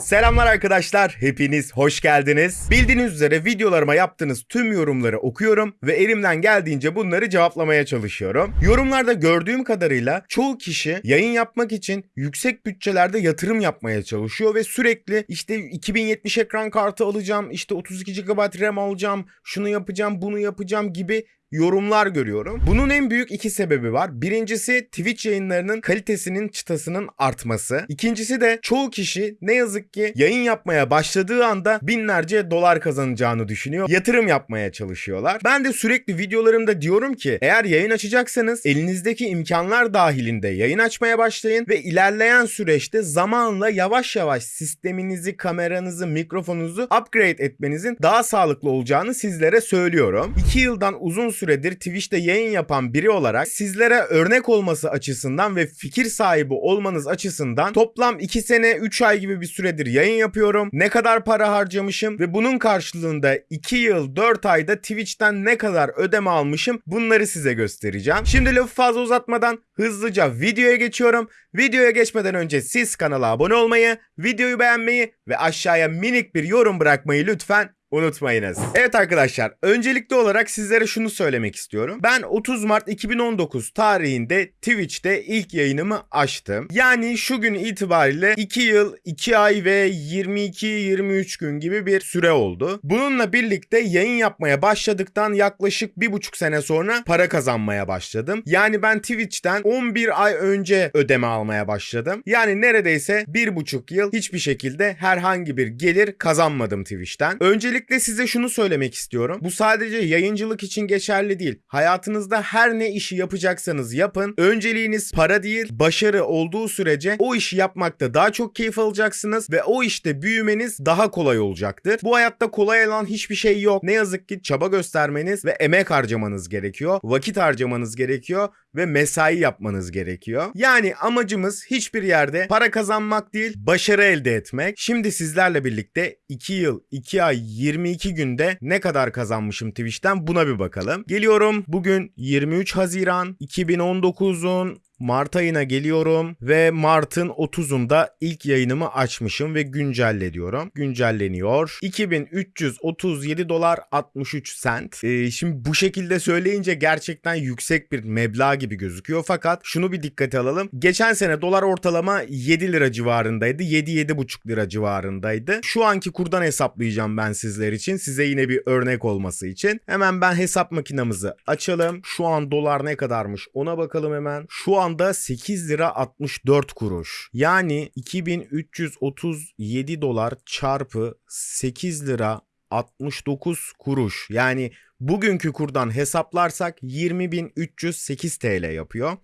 Selamlar arkadaşlar, hepiniz hoş geldiniz. Bildiğiniz üzere videolarıma yaptığınız tüm yorumları okuyorum ve elimden geldiğince bunları cevaplamaya çalışıyorum. Yorumlarda gördüğüm kadarıyla çoğu kişi yayın yapmak için yüksek bütçelerde yatırım yapmaya çalışıyor ve sürekli işte 2070 ekran kartı alacağım, işte 32 GB RAM alacağım, şunu yapacağım, bunu yapacağım gibi yorumlar görüyorum. Bunun en büyük iki sebebi var. Birincisi Twitch yayınlarının kalitesinin çıtasının artması. İkincisi de çoğu kişi ne yazık ki yayın yapmaya başladığı anda binlerce dolar kazanacağını düşünüyor. Yatırım yapmaya çalışıyorlar. Ben de sürekli videolarımda diyorum ki eğer yayın açacaksanız elinizdeki imkanlar dahilinde yayın açmaya başlayın ve ilerleyen süreçte zamanla yavaş yavaş sisteminizi, kameranızı, mikrofonunuzu upgrade etmenizin daha sağlıklı olacağını sizlere söylüyorum. 2 yıldan uzun süredir Twitch'te yayın yapan biri olarak sizlere örnek olması açısından ve fikir sahibi olmanız açısından toplam 2 sene 3 ay gibi bir süredir yayın yapıyorum. Ne kadar para harcamışım ve bunun karşılığında 2 yıl 4 ayda Twitch'ten ne kadar ödeme almışım bunları size göstereceğim. Şimdi lafı fazla uzatmadan hızlıca videoya geçiyorum. Videoya geçmeden önce siz kanala abone olmayı, videoyu beğenmeyi ve aşağıya minik bir yorum bırakmayı lütfen unutmayınız. Evet arkadaşlar, öncelikli olarak sizlere şunu söylemek istiyorum. Ben 30 Mart 2019 tarihinde Twitch'te ilk yayınımı açtım. Yani şu gün itibariyle 2 yıl, 2 ay ve 22-23 gün gibi bir süre oldu. Bununla birlikte yayın yapmaya başladıktan yaklaşık 1,5 sene sonra para kazanmaya başladım. Yani ben Twitch'ten 11 ay önce ödeme almaya başladım. Yani neredeyse 1,5 yıl hiçbir şekilde herhangi bir gelir kazanmadım Twitch'ten. Öncelikle size şunu söylemek istiyorum. Bu sadece yayıncılık için geçerli değil. Hayatınızda her ne işi yapacaksanız yapın. Önceliğiniz para değil, başarı olduğu sürece o işi yapmakta daha çok keyif alacaksınız ve o işte büyümeniz daha kolay olacaktır. Bu hayatta kolay olan hiçbir şey yok. Ne yazık ki çaba göstermeniz ve emek harcamanız gerekiyor. Vakit harcamanız gerekiyor ve mesai yapmanız gerekiyor. Yani amacımız hiçbir yerde para kazanmak değil, başarı elde etmek. Şimdi sizlerle birlikte 2 yıl, 2 ay, 22 günde ne kadar kazanmışım Twitch'ten buna bir bakalım. Geliyorum bugün 23 Haziran 2019'un Mart ayına geliyorum ve Mart'ın 30'unda ilk yayınımı açmışım ve güncelle diyorum. Güncelleniyor. 2337 dolar 63 sent. Ee, şimdi bu şekilde söyleyince gerçekten yüksek bir meblağ gibi gözüküyor. Fakat şunu bir dikkate alalım. Geçen sene dolar ortalama 7 lira civarındaydı. 7-7,5 lira civarındaydı. Şu anki kurdan hesaplayacağım ben sizler için. Size yine bir örnek olması için. Hemen ben hesap makinamızı açalım. Şu an dolar ne kadarmış ona bakalım hemen. Şu anda 8 lira 64 kuruş. Yani 2337 dolar çarpı 8 lira 69 kuruş. Yani bugünkü kurdan hesaplarsak 20.308 TL yapıyor.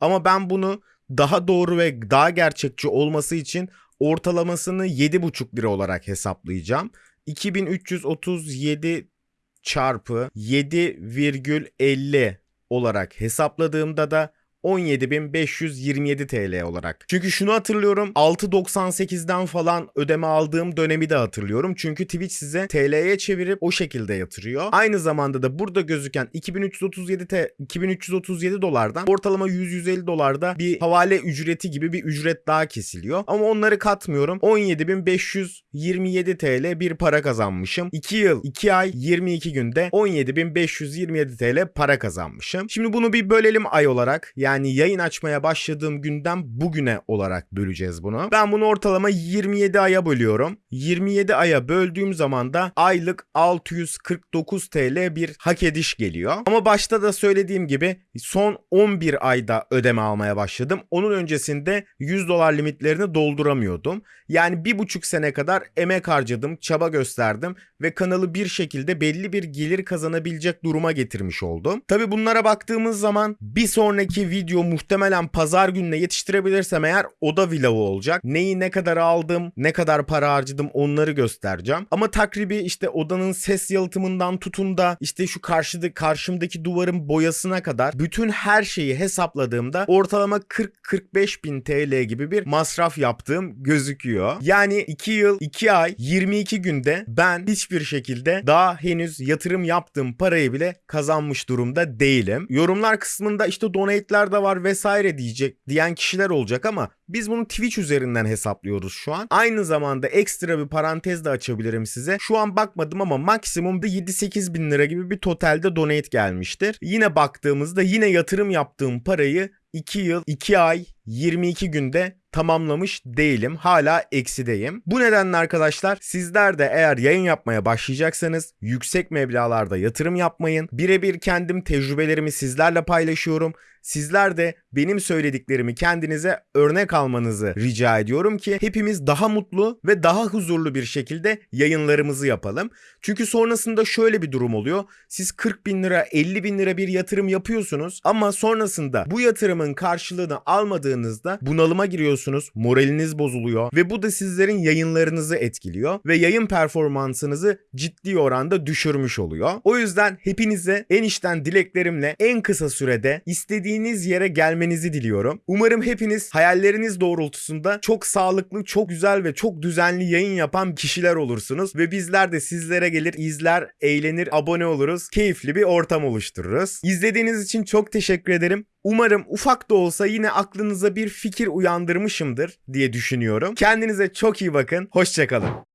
Ama ben bunu daha doğru ve daha gerçekçi olması için ortalamasını 7,5 lira olarak hesaplayacağım. 2337 çarpı 7,50 olarak hesapladığımda da 17.527 TL olarak. Çünkü şunu hatırlıyorum 6.98'den falan ödeme aldığım dönemi de hatırlıyorum. Çünkü Twitch size TL'ye çevirip o şekilde yatırıyor. Aynı zamanda da burada gözüken 2337 T 2337 dolardan ortalama 100-150 dolarda bir havale ücreti gibi bir ücret daha kesiliyor. Ama onları katmıyorum. 17.527 TL bir para kazanmışım. 2 yıl, 2 ay, 22 günde 17.527 TL para kazanmışım. Şimdi bunu bir bölelim ay olarak. Yani yani yayın açmaya başladığım günden bugüne olarak böleceğiz bunu. Ben bunu ortalama 27 aya bölüyorum. 27 aya böldüğüm zaman da aylık 649 TL bir hak ediş geliyor. Ama başta da söylediğim gibi son 11 ayda ödeme almaya başladım. Onun öncesinde 100 dolar limitlerini dolduramıyordum. Yani bir buçuk sene kadar emek harcadım, çaba gösterdim ve kanalı bir şekilde belli bir gelir kazanabilecek duruma getirmiş oldum. Tabi bunlara baktığımız zaman bir sonraki video muhtemelen pazar gününe yetiştirebilirsem eğer o da vlogu olacak. Neyi ne kadar aldım, ne kadar para harcadım onları göstereceğim. Ama takribi işte odanın ses yalıtımından tutun da işte şu karşıda karşımdaki duvarın boyasına kadar bütün her şeyi hesapladığımda ortalama 40-45 bin TL gibi bir masraf yaptığım gözüküyor. Yani 2 yıl 2 ay 22 günde ben hiçbir hiçbir şekilde daha henüz yatırım yaptığım parayı bile kazanmış durumda değilim. Yorumlar kısmında işte donate'ler de var vesaire diyecek diyen kişiler olacak ama biz bunu Twitch üzerinden hesaplıyoruz şu an. Aynı zamanda ekstra bir parantez de açabilirim size. Şu an bakmadım ama maksimumda 7-8 bin lira gibi bir totalde donate gelmiştir. Yine baktığımızda yine yatırım yaptığım parayı 2 yıl, 2 ay, 22 günde tamamlamış değilim. Hala eksideyim. Bu nedenle arkadaşlar sizler de eğer yayın yapmaya başlayacaksanız yüksek meblağlarda yatırım yapmayın. Birebir kendim tecrübelerimi sizlerle paylaşıyorum. Sizler de benim söylediklerimi kendinize örnek almanızı rica ediyorum ki hepimiz daha mutlu ve daha huzurlu bir şekilde yayınlarımızı yapalım. Çünkü sonrasında şöyle bir durum oluyor. Siz 40 bin lira 50 bin lira bir yatırım yapıyorsunuz ama sonrasında bu yatırımın karşılığını almadığınızda bunalıma giriyorsunuz. Moraliniz bozuluyor ve bu da sizlerin yayınlarınızı etkiliyor ve yayın performansınızı ciddi oranda düşürmüş oluyor. O yüzden hepinize en içten dileklerimle en kısa sürede istediğiniz yere gelmenizi diliyorum. Umarım hepiniz hayalleriniz doğrultusunda çok sağlıklı, çok güzel ve çok düzenli yayın yapan kişiler olursunuz ve bizler de sizlere gelir, izler, eğlenir, abone oluruz. Keyifli bir ortam oluştururuz. İzlediğiniz için çok teşekkür ederim. Umarım ufak da olsa yine aklınıza bir fikir uyandırmışımdır diye düşünüyorum. Kendinize çok iyi bakın. Hoşçakalın.